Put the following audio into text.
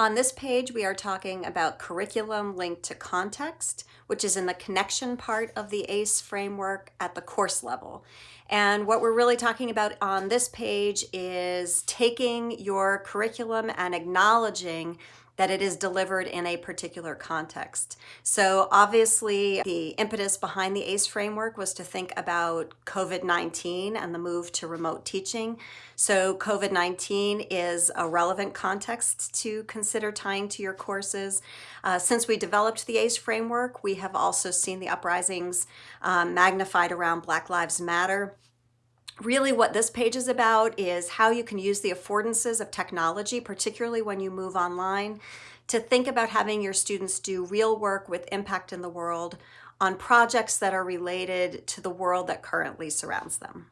On this page, we are talking about curriculum linked to context, which is in the connection part of the ACE framework at the course level. And what we're really talking about on this page is taking your curriculum and acknowledging that it is delivered in a particular context. So obviously the impetus behind the ACE framework was to think about COVID-19 and the move to remote teaching. So COVID-19 is a relevant context to consider tying to your courses. Uh, since we developed the ACE framework, we have also seen the uprisings um, magnified around Black Lives Matter Really what this page is about is how you can use the affordances of technology, particularly when you move online, to think about having your students do real work with impact in the world on projects that are related to the world that currently surrounds them.